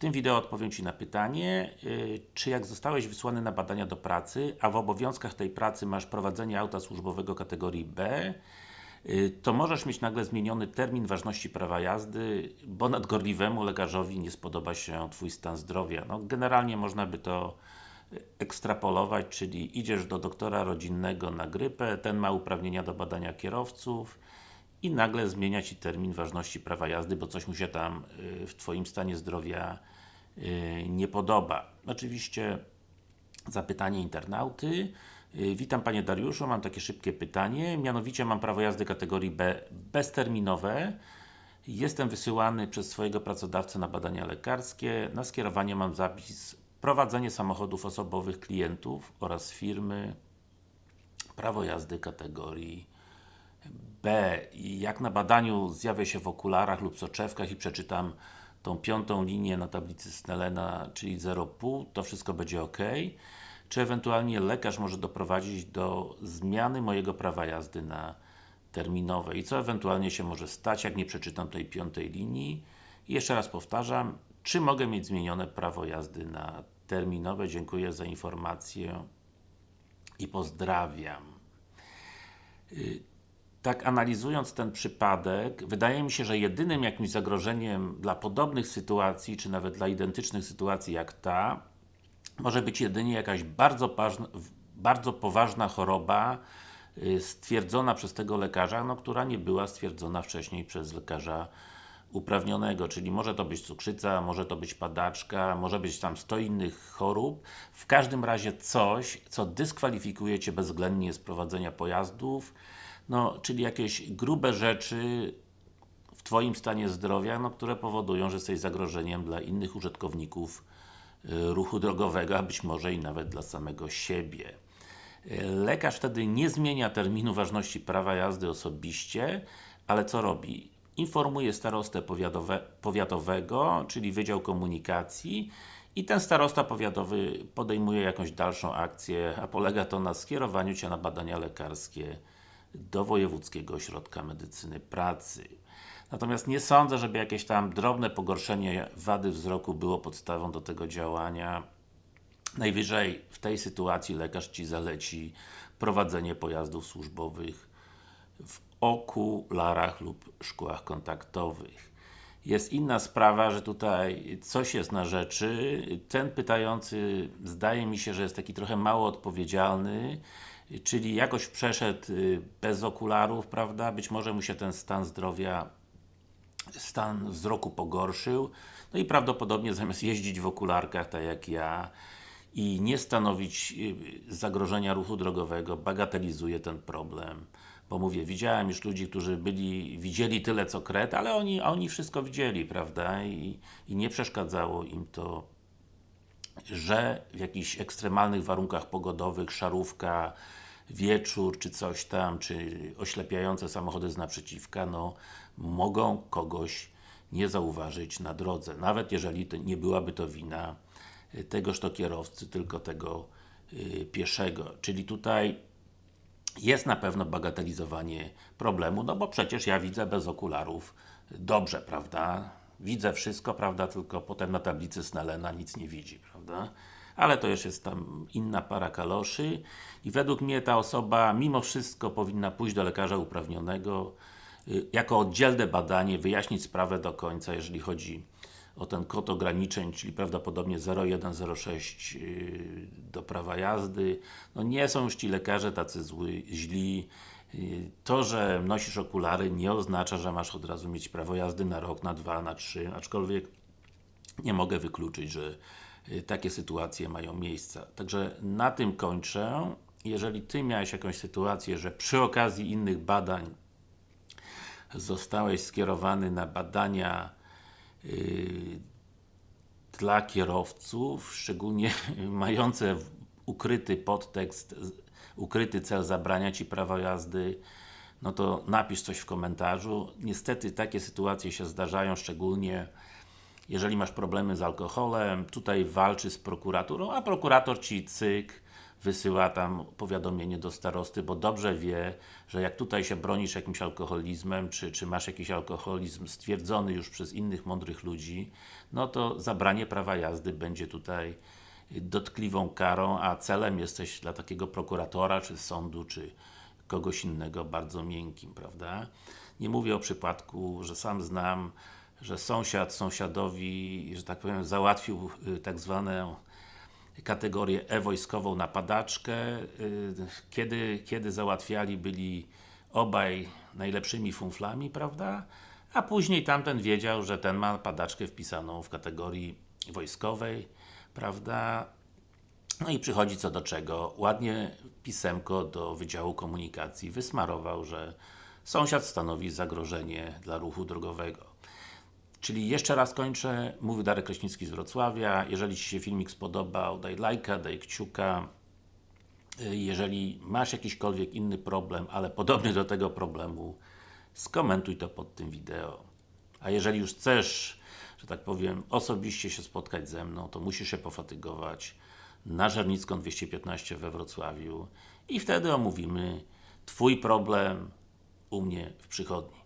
tym wideo odpowiem Ci na pytanie, yy, czy jak zostałeś wysłany na badania do pracy, a w obowiązkach tej pracy masz prowadzenie auta służbowego kategorii B, yy, to możesz mieć nagle zmieniony termin ważności prawa jazdy, bo nadgorliwemu lekarzowi nie spodoba się Twój stan zdrowia. No, generalnie można by to ekstrapolować, czyli idziesz do doktora rodzinnego na grypę, ten ma uprawnienia do badania kierowców, i nagle zmienia Ci termin ważności prawa jazdy, bo coś mu się tam y, w Twoim stanie zdrowia y, nie podoba. Oczywiście zapytanie internauty. Y, witam Panie Dariuszu, mam takie szybkie pytanie. Mianowicie mam prawo jazdy kategorii B bezterminowe. Jestem wysyłany przez swojego pracodawcę na badania lekarskie. Na skierowanie mam zapis prowadzenie samochodów osobowych klientów oraz firmy. Prawo jazdy kategorii B. Jak na badaniu zjawię się w okularach lub soczewkach i przeczytam tą piątą linię na tablicy Snellena, czyli 0,5, to wszystko będzie ok. Czy ewentualnie lekarz może doprowadzić do zmiany mojego prawa jazdy na terminowe i co ewentualnie się może stać, jak nie przeczytam tej piątej linii. I jeszcze raz powtarzam, czy mogę mieć zmienione prawo jazdy na terminowe? Dziękuję za informację i pozdrawiam. Tak analizując ten przypadek, wydaje mi się, że jedynym jakimś zagrożeniem dla podobnych sytuacji, czy nawet dla identycznych sytuacji jak ta, może być jedynie jakaś bardzo, bardzo poważna choroba y, stwierdzona przez tego lekarza, no, która nie była stwierdzona wcześniej przez lekarza uprawnionego, czyli może to być cukrzyca, może to być padaczka, może być tam 100 innych chorób. W każdym razie coś, co dyskwalifikuje Cię bezwzględnie z prowadzenia pojazdów, no, czyli jakieś grube rzeczy w Twoim stanie zdrowia, no, które powodują, że jesteś zagrożeniem dla innych użytkowników y, ruchu drogowego, a być może i nawet dla samego siebie. Y, lekarz wtedy nie zmienia terminu ważności prawa jazdy osobiście, ale co robi? Informuje starostę powiatowe, powiatowego, czyli Wydział Komunikacji i ten starosta powiatowy podejmuje jakąś dalszą akcję, a polega to na skierowaniu Cię na badania lekarskie do Wojewódzkiego Ośrodka Medycyny Pracy. Natomiast nie sądzę, żeby jakieś tam drobne pogorszenie wady wzroku było podstawą do tego działania. Najwyżej w tej sytuacji lekarz Ci zaleci prowadzenie pojazdów służbowych w okularach lub szkłach kontaktowych. Jest inna sprawa, że tutaj coś jest na rzeczy. Ten pytający zdaje mi się, że jest taki trochę mało odpowiedzialny czyli jakoś przeszedł y, bez okularów, prawda? Być może mu się ten stan zdrowia, stan wzroku pogorszył, no i prawdopodobnie zamiast jeździć w okularkach, tak jak ja, i nie stanowić y, zagrożenia ruchu drogowego, bagatelizuje ten problem. Bo mówię, widziałem już ludzi, którzy byli, widzieli tyle co kret, ale oni, oni wszystko widzieli, prawda? I, I nie przeszkadzało im to że w jakichś ekstremalnych warunkach pogodowych, szarówka, wieczór, czy coś tam, czy oślepiające samochody z naprzeciwka, no, mogą kogoś nie zauważyć na drodze. Nawet jeżeli nie byłaby to wina y, tegoż to kierowcy, tylko tego yy, pieszego. Czyli tutaj jest na pewno bagatelizowanie problemu, no bo przecież ja widzę bez okularów dobrze, prawda? Widzę wszystko, prawda, tylko potem na tablicy Snellena nic nie widzi, prawda? Ale to już jest tam inna para kaloszy i według mnie ta osoba mimo wszystko powinna pójść do lekarza uprawnionego y, jako oddzielne badanie, wyjaśnić sprawę do końca, jeżeli chodzi o ten kod ograniczeń, czyli prawdopodobnie 0106 y, do prawa jazdy. No nie są już ci lekarze tacy zły, źli, to, że nosisz okulary nie oznacza, że masz od razu mieć prawo jazdy na rok, na dwa, na trzy, aczkolwiek nie mogę wykluczyć, że y, takie sytuacje mają miejsce. Także na tym kończę. Jeżeli Ty miałeś jakąś sytuację, że przy okazji innych badań zostałeś skierowany na badania yy, dla kierowców, szczególnie mające ukryty podtekst ukryty cel zabrania Ci prawa jazdy, no to napisz coś w komentarzu. Niestety takie sytuacje się zdarzają, szczególnie jeżeli masz problemy z alkoholem, tutaj walczy z prokuraturą, a prokurator Ci cyk, wysyła tam powiadomienie do starosty, bo dobrze wie, że jak tutaj się bronisz jakimś alkoholizmem, czy, czy masz jakiś alkoholizm stwierdzony już przez innych mądrych ludzi, no to zabranie prawa jazdy będzie tutaj dotkliwą karą, a celem jesteś dla takiego prokuratora, czy sądu, czy kogoś innego bardzo miękkim, prawda? Nie mówię o przypadku, że sam znam, że sąsiad sąsiadowi, że tak powiem, załatwił y, tak zwaną kategorię e-wojskową na padaczkę. y, Kiedy, kiedy załatwiali, byli obaj najlepszymi funflami, prawda? A później tamten wiedział, że ten ma padaczkę wpisaną w kategorii wojskowej, prawda? No i przychodzi co do czego, ładnie pisemko do Wydziału Komunikacji wysmarował, że sąsiad stanowi zagrożenie dla ruchu drogowego. Czyli jeszcze raz kończę, mówi Darek Kraśnicki z Wrocławia, jeżeli Ci się filmik spodobał, daj lajka, daj kciuka, Y, jeżeli masz jakiśkolwiek inny problem, ale podobny do tego problemu, skomentuj to pod tym wideo. A jeżeli już chcesz, że tak powiem, osobiście się spotkać ze mną, to musisz się pofatygować na Żernicką 215 we Wrocławiu i wtedy omówimy Twój problem u mnie w przychodni.